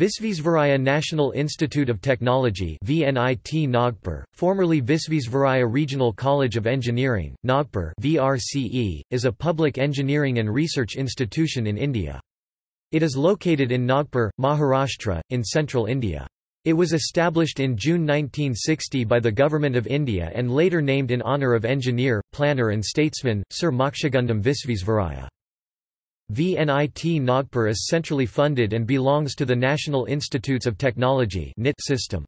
Visvesvaraya National Institute of Technology VNIT Nagpur, formerly Visvesvaraya Regional College of Engineering, Nagpur VRCE, is a public engineering and research institution in India. It is located in Nagpur, Maharashtra, in central India. It was established in June 1960 by the Government of India and later named in honour of engineer, planner and statesman, Sir Mokshagundam Visvesvaraya. VNIT Nagpur is centrally funded and belongs to the National Institutes of Technology system.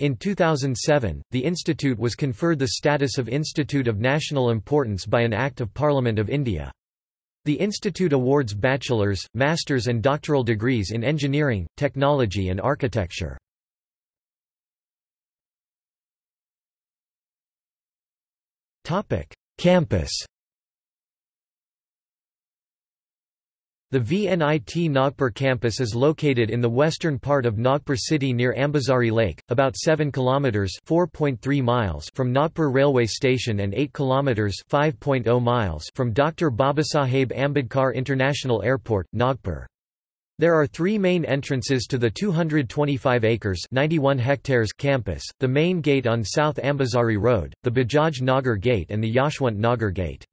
In 2007, the institute was conferred the status of Institute of National Importance by an Act of Parliament of India. The institute awards bachelor's, master's and doctoral degrees in engineering, technology and architecture. Campus The VNIT Nagpur campus is located in the western part of Nagpur city near Ambazari Lake, about 7 kilometers (4.3 miles) from Nagpur railway station and 8 kilometers (5.0 miles) from Dr. Babasaheb Ambedkar International Airport, Nagpur. There are three main entrances to the 225 acres 91 hectares campus, the main gate on South Ambazari Road, the Bajaj Nagar Gate and the Yashwant Nagar Gate.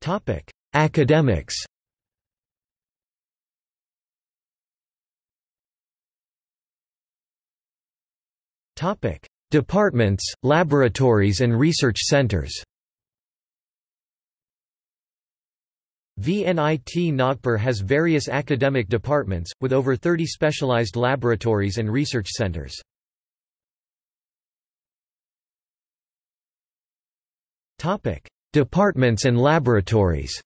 Topic: Academics. Topic: Departments, laboratories and research centers. VNIT Nagpur has various academic departments, with over 30 specialized laboratories and research centers. Departments and laboratories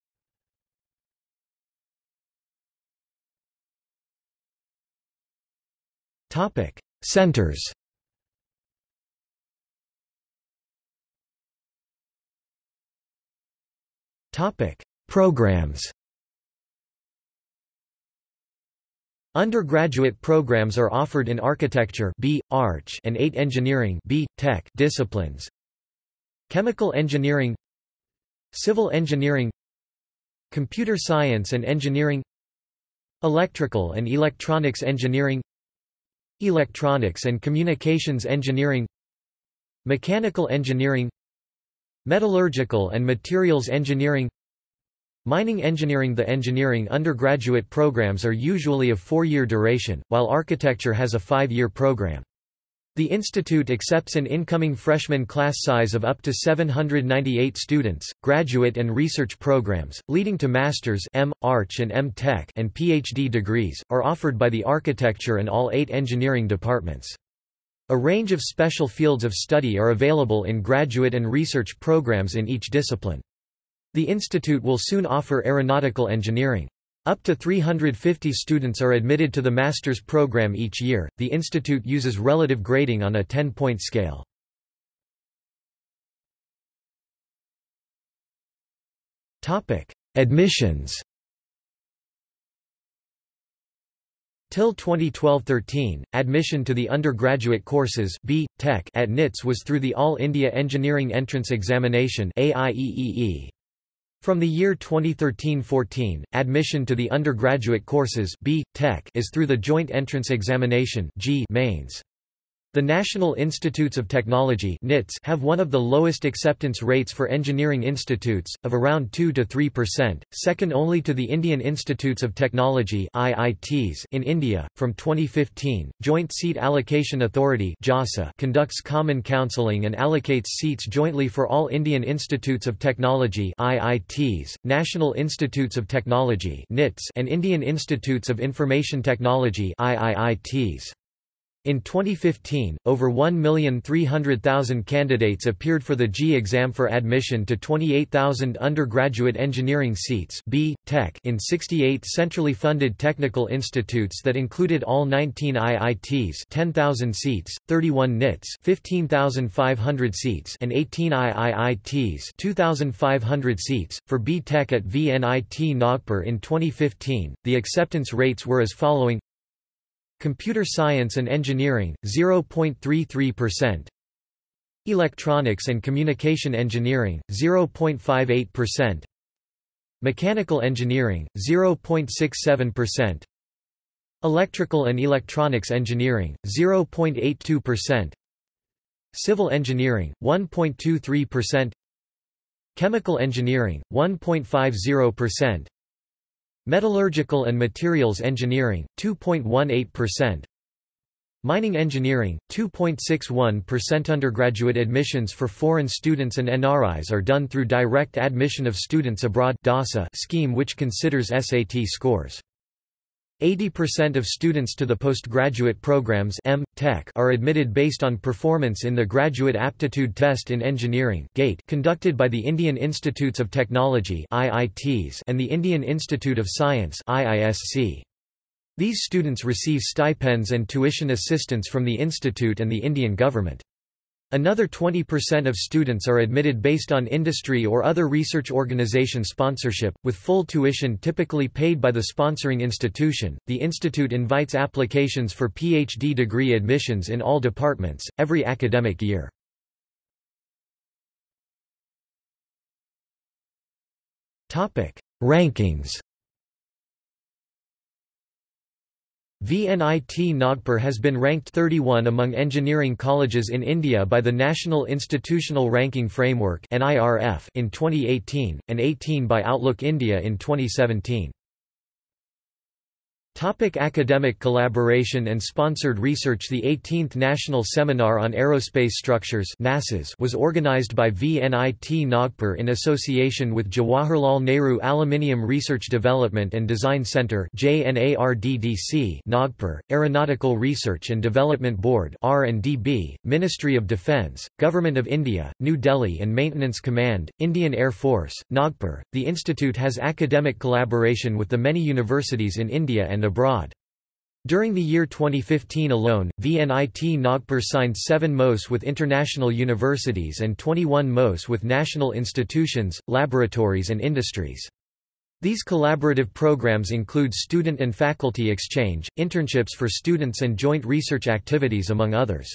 Topic: Centers. Topic: Programs. Undergraduate programs are offered in architecture B, Arch and 8 engineering B, Tech disciplines. Chemical engineering Civil engineering Computer science and engineering Electrical and electronics engineering Electronics and communications engineering Mechanical engineering Metallurgical and materials engineering Mining engineering The engineering undergraduate programs are usually of four-year duration, while architecture has a five-year program. The institute accepts an incoming freshman class size of up to 798 students. Graduate and research programs, leading to master's M. Arch and M. Tech and PhD degrees, are offered by the architecture and all eight engineering departments. A range of special fields of study are available in graduate and research programs in each discipline. The institute will soon offer aeronautical engineering. Up to 350 students are admitted to the master's program each year. The institute uses relative grading on a 10-point scale. Topic: Admissions. Till 2012-13, admission to the undergraduate courses B. Tech at NITS was through the All India Engineering Entrance Examination AIEEE. From the year 2013-14, admission to the undergraduate courses B. Tech is through the Joint Entrance Examination JEE mains. The National Institutes of Technology have one of the lowest acceptance rates for engineering institutes, of around 2–3%, second only to the Indian Institutes of Technology in India. From 2015, Joint Seat Allocation Authority conducts common counselling and allocates seats jointly for all Indian Institutes of Technology National Institutes of Technology and Indian Institutes of Information Technology IIITs. In 2015, over 1,300,000 candidates appeared for the JEE exam for admission to 28,000 undergraduate engineering seats B. Tech in 68 centrally funded technical institutes that included all 19 IITs 10,000 seats, 31 NITs 15,500 seats and 18 IIITs 2,500 seats. For B. Tech at VNIT Nagpur in 2015, the acceptance rates were as following Computer Science and Engineering, 0.33%. Electronics and Communication Engineering, 0.58%. Mechanical engineering 0.67%. Electrical and electronics engineering 0.82%. Civil engineering 1.23%. Chemical engineering 1.50%. Metallurgical and materials engineering 2.18%. Mining engineering, 2.61% undergraduate admissions for foreign students and NRIs are done through direct admission of students abroad scheme which considers SAT scores. 80% of students to the postgraduate programs M. Tech are admitted based on performance in the Graduate Aptitude Test in Engineering GATE conducted by the Indian Institutes of Technology IITs and the Indian Institute of Science IISc. These students receive stipends and tuition assistance from the institute and the Indian government. Another 20% of students are admitted based on industry or other research organization sponsorship, with full tuition typically paid by the sponsoring institution. The institute invites applications for PhD degree admissions in all departments, every academic year. Rankings VNIT Nagpur has been ranked 31 among engineering colleges in India by the National Institutional Ranking Framework in 2018, and 18 by Outlook India in 2017. Topic academic collaboration and sponsored research The 18th National Seminar on Aerospace Structures was organized by VNIT Nagpur in association with Jawaharlal Nehru Aluminium Research Development and Design Centre Nagpur, Aeronautical Research and Development Board Ministry of Defence, Government of India, New Delhi and Maintenance Command, Indian Air Force, Nagpur. The institute has academic collaboration with the many universities in India and abroad. During the year 2015 alone, VNIT Nagpur signed 7 MOS with international universities and 21 MOS with national institutions, laboratories and industries. These collaborative programs include student and faculty exchange, internships for students and joint research activities among others.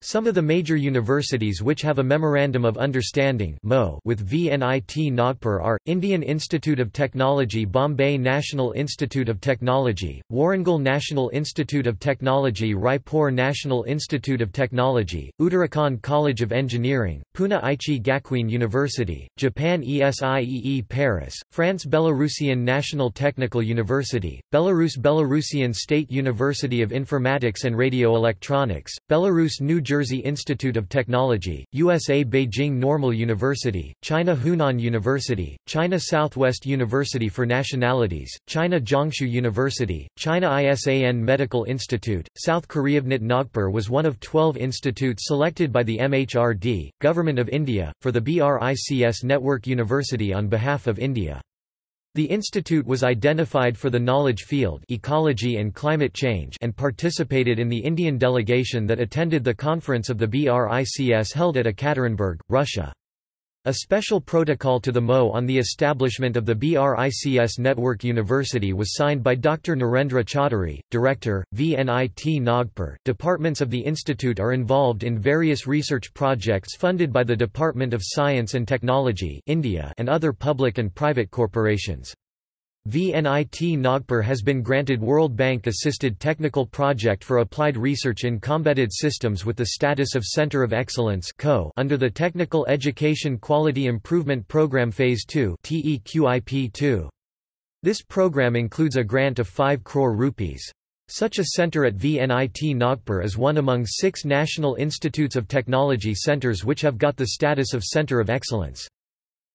Some of the major universities which have a Memorandum of Understanding with VNIT Nagpur are, Indian Institute of Technology Bombay National Institute of Technology, Warangal National Institute of Technology Raipur National Institute of Technology, Uttarakhand College of Engineering, Pune Aichi Gakuin University, Japan ESIEE Paris, France Belarusian National Technical University, Belarus Belarusian State University of Informatics and Radioelectronics, Belarus New Jersey Institute of Technology, USA Beijing Normal University, China Hunan University, China Southwest University for Nationalities, China Jiangsu University, China ISAN Medical Institute, South Korea VNIT Nagpur was one of 12 institutes selected by the MHRD, Government of India, for the BRICS Network University on behalf of India. The institute was identified for the knowledge field ecology and climate change and participated in the Indian delegation that attended the conference of the BRICS held at Ekaterinburg, Russia. A special protocol to the MO on the establishment of the BRICS Network University was signed by Dr. Narendra Chaudhary, Director, VNIT Nagpur. Departments of the institute are involved in various research projects funded by the Department of Science and Technology India and other public and private corporations. VNIT Nagpur has been granted World Bank-assisted technical project for applied research in combated systems with the status of Center of Excellence under the Technical Education Quality Improvement Program Phase 2 TEQIP2. This program includes a grant of 5 crore rupees. Such a center at VNIT Nagpur is one among six National Institutes of Technology centers which have got the status of Center of Excellence.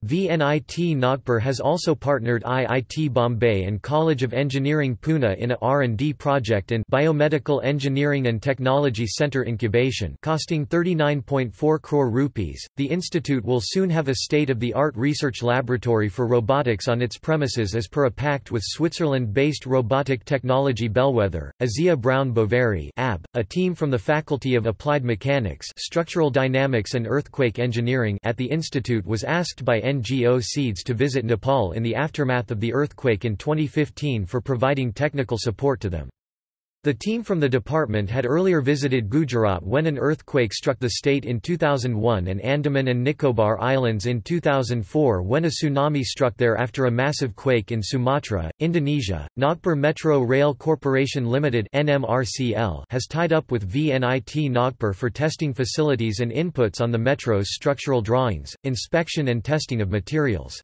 VNIT Nagpur has also partnered IIT Bombay and College of Engineering Pune in a R&D project in Biomedical Engineering and Technology Centre incubation costing 39.4 crore rupees. The institute will soon have a state-of-the-art research laboratory for robotics on its premises as per a pact with Switzerland-based robotic technology bellwether, Asea Brown Boveri AB. A team from the Faculty of Applied Mechanics Structural Dynamics and Earthquake Engineering at the institute was asked by NGO Seeds to visit Nepal in the aftermath of the earthquake in 2015 for providing technical support to them. The team from the department had earlier visited Gujarat when an earthquake struck the state in 2001 and Andaman and Nicobar Islands in 2004 when a tsunami struck there after a massive quake in Sumatra, Indonesia. Nagpur Metro Rail Corporation Limited (NMRCL) has tied up with VNIT Nagpur for testing facilities and inputs on the metro's structural drawings, inspection and testing of materials.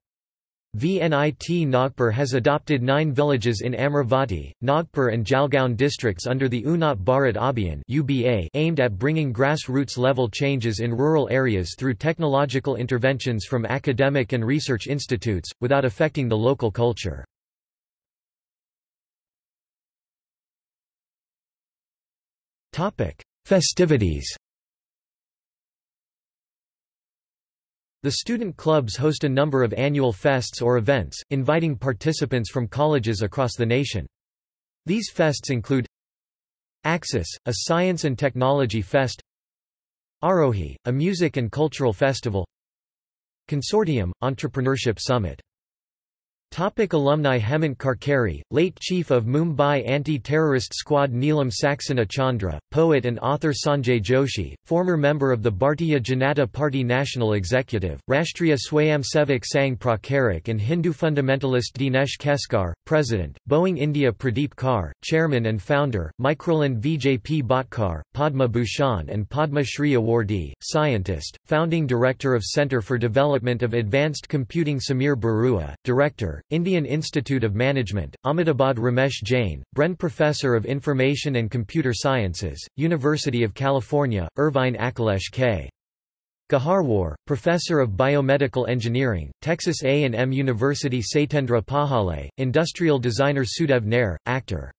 VNIT Nagpur has adopted nine villages in Amravati, Nagpur and Jalgaon districts under the Unnat Bharat Abhiyan aimed at bringing grassroots level changes in rural areas through technological interventions from academic and research institutes, without affecting the local culture. Festivities The student clubs host a number of annual fests or events, inviting participants from colleges across the nation. These fests include Axis, a science and technology fest Arohi, a music and cultural festival Consortium, Entrepreneurship Summit Topic alumni Hemant Karkare, late chief of Mumbai anti-terrorist squad Neelam Saxena Chandra, poet and author Sanjay Joshi, former member of the Bharatiya Janata Party National Executive, Rashtriya Swayamsevak Sangh Pracharak and Hindu fundamentalist Dinesh Keskar, President, Boeing India Pradeep Kar, Chairman and Founder, Microland Vijay P. Bhatkar, Padma Bhushan and Padma Shri awardee, Scientist, Founding Director of Centre for Development of Advanced Computing Samir Barua, Director, Indian Institute of Management, Ahmedabad Ramesh Jain, Bren Professor of Information and Computer Sciences, University of California, Irvine Akhilesh K. Gaharwar, Professor of Biomedical Engineering, Texas A&M University Satyendra Pakhale, Industrial Designer Sudev Nair, Actor